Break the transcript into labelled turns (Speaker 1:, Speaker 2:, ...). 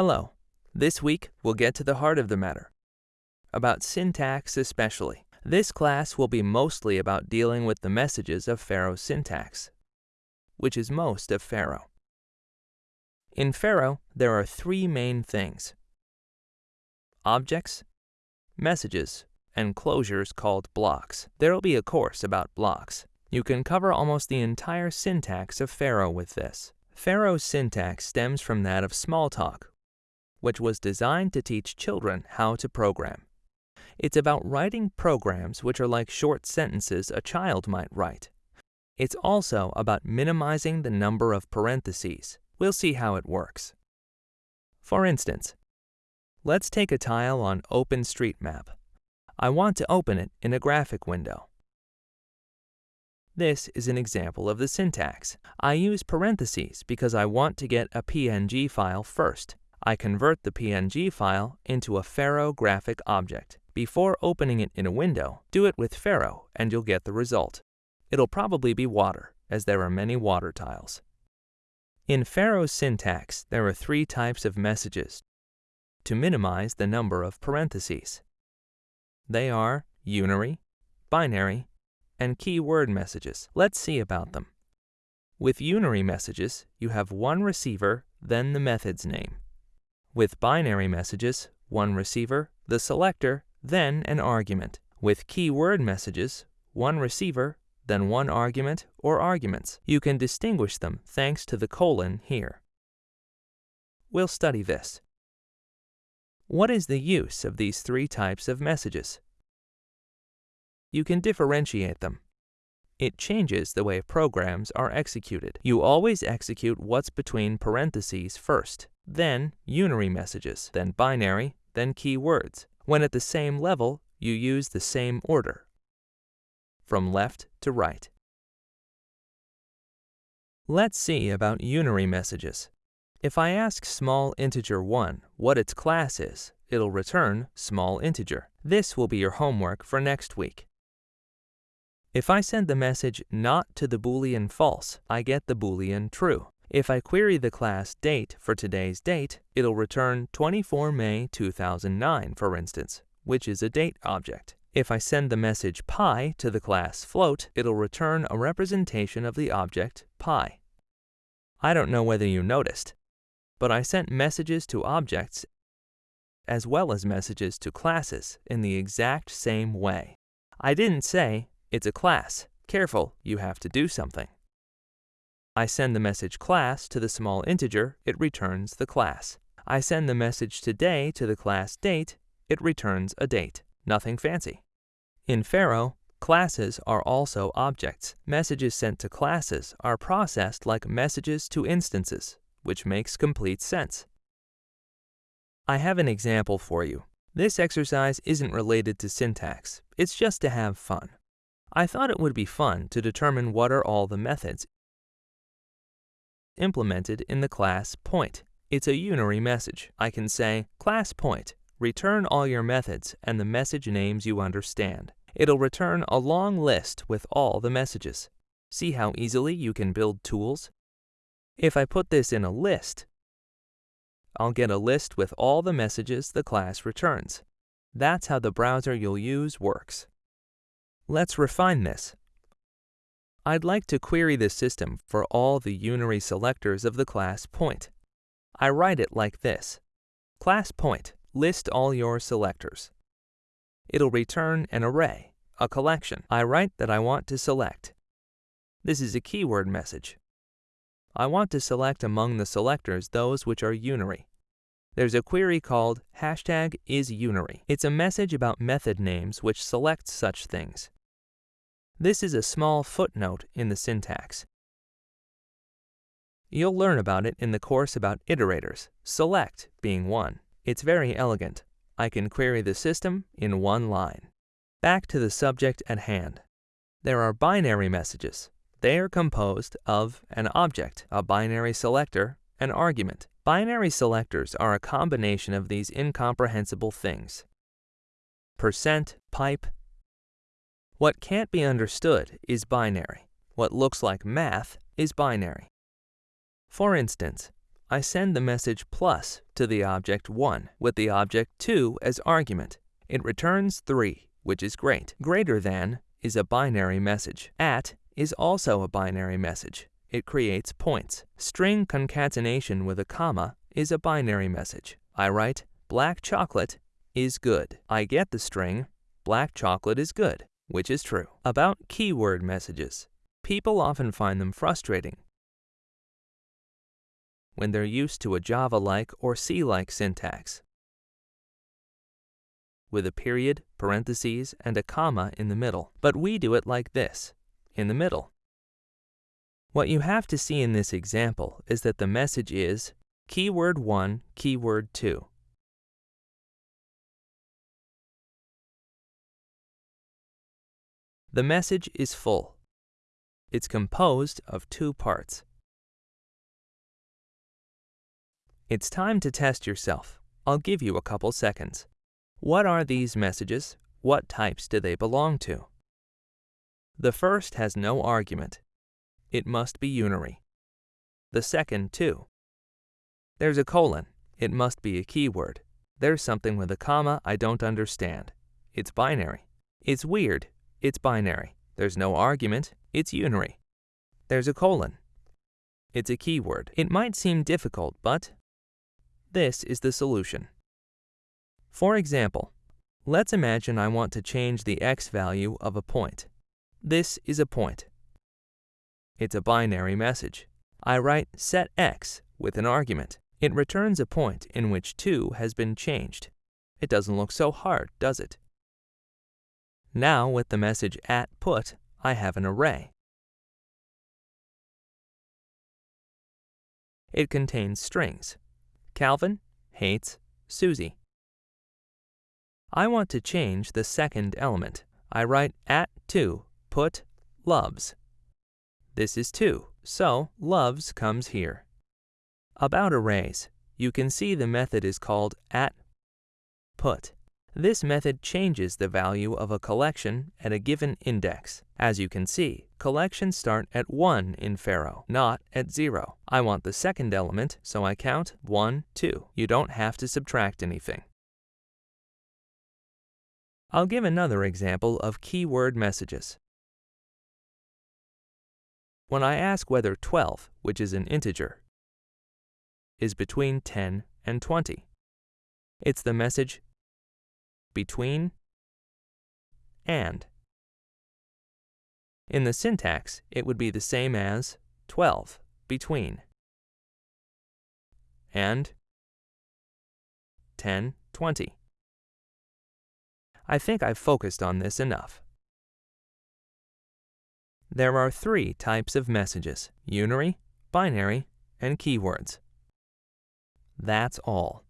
Speaker 1: Hello. This week, we'll get to the heart of the matter. About syntax especially. This class will be mostly about dealing with the messages of Pharo's syntax, which is most of Pharo. In Pharo, there are three main things. Objects, messages, and closures called blocks. There'll be a course about blocks. You can cover almost the entire syntax of Pharo with this. Pharo's syntax stems from that of Smalltalk, which was designed to teach children how to program. It's about writing programs which are like short sentences a child might write. It's also about minimizing the number of parentheses. We'll see how it works. For instance, let's take a tile on OpenStreetMap. I want to open it in a graphic window. This is an example of the syntax. I use parentheses because I want to get a PNG file first. I convert the PNG file into a Pharo graphic object. Before opening it in a window, do it with Pharo and you'll get the result. It'll probably be water, as there are many water tiles. In Pharo's syntax, there are three types of messages to minimize the number of parentheses. They are unary, binary, and keyword messages. Let's see about them. With unary messages, you have one receiver, then the method's name. With binary messages, one receiver, the selector, then an argument. With keyword messages, one receiver, then one argument or arguments. You can distinguish them thanks to the colon here. We'll study this. What is the use of these three types of messages? You can differentiate them. It changes the way programs are executed. You always execute what's between parentheses first, then unary messages, then binary, then keywords. When at the same level, you use the same order, from left to right. Let's see about unary messages. If I ask small integer 1 what its class is, it'll return small integer. This will be your homework for next week. If I send the message not to the boolean false, I get the boolean true. If I query the class date for today's date, it'll return 24 May 2009, for instance, which is a date object. If I send the message pi to the class float, it'll return a representation of the object pi. I don't know whether you noticed, but I sent messages to objects as well as messages to classes in the exact same way. I didn't say, it's a class, careful, you have to do something. I send the message class to the small integer, it returns the class. I send the message today to the class date, it returns a date. Nothing fancy. In Pharo, classes are also objects. Messages sent to classes are processed like messages to instances, which makes complete sense. I have an example for you. This exercise isn't related to syntax, it's just to have fun. I thought it would be fun to determine what are all the methods implemented in the class point. It's a unary message. I can say, class point, return all your methods and the message names you understand. It'll return a long list with all the messages. See how easily you can build tools? If I put this in a list, I'll get a list with all the messages the class returns. That's how the browser you'll use works. Let's refine this. I'd like to query the system for all the unary selectors of the class point. I write it like this. Class point, list all your selectors. It'll return an array, a collection. I write that I want to select. This is a keyword message. I want to select among the selectors those which are unary. There's a query called hashtag isUnary. It's a message about method names which selects such things. This is a small footnote in the syntax. You'll learn about it in the course about iterators, select being one. It's very elegant. I can query the system in one line. Back to the subject at hand. There are binary messages. They are composed of an object, a binary selector, an argument. Binary selectors are a combination of these incomprehensible things. Percent, pipe. What can't be understood is binary. What looks like math is binary. For instance, I send the message plus to the object 1 with the object 2 as argument. It returns 3, which is great. Greater than is a binary message. At is also a binary message. It creates points. String concatenation with a comma is a binary message. I write black chocolate is good. I get the string black chocolate is good, which is true. About keyword messages. People often find them frustrating when they're used to a Java-like or C-like syntax with a period, parentheses, and a comma in the middle. But we do it like this, in the middle. What you have to see in this example is that the message is keyword 1, keyword 2. The message is full. It's composed of two parts. It's time to test yourself. I'll give you a couple seconds. What are these messages? What types do they belong to? The first has no argument. It must be unary. The second, too. There's a colon. It must be a keyword. There's something with a comma I don't understand. It's binary. It's weird. It's binary. There's no argument. It's unary. There's a colon. It's a keyword. It might seem difficult, but this is the solution. For example, let's imagine I want to change the x value of a point. This is a point. It's a binary message. I write set x with an argument. It returns a point in which 2 has been changed. It doesn't look so hard, does it? Now with the message at put, I have an array. It contains strings. Calvin hates Susie. I want to change the second element. I write at 2, put loves. This is 2, so loves comes here. About arrays, you can see the method is called at put. This method changes the value of a collection at a given index. As you can see, collections start at 1 in Pharo, not at 0. I want the second element, so I count 1, 2. You don't have to subtract anything. I'll give another example of keyword messages. When I ask whether 12, which is an integer, is between 10 and 20, it's the message between and. In the syntax, it would be the same as 12, between, and 10, 20. I think I've focused on this enough. There are three types of messages, unary, binary, and keywords. That's all.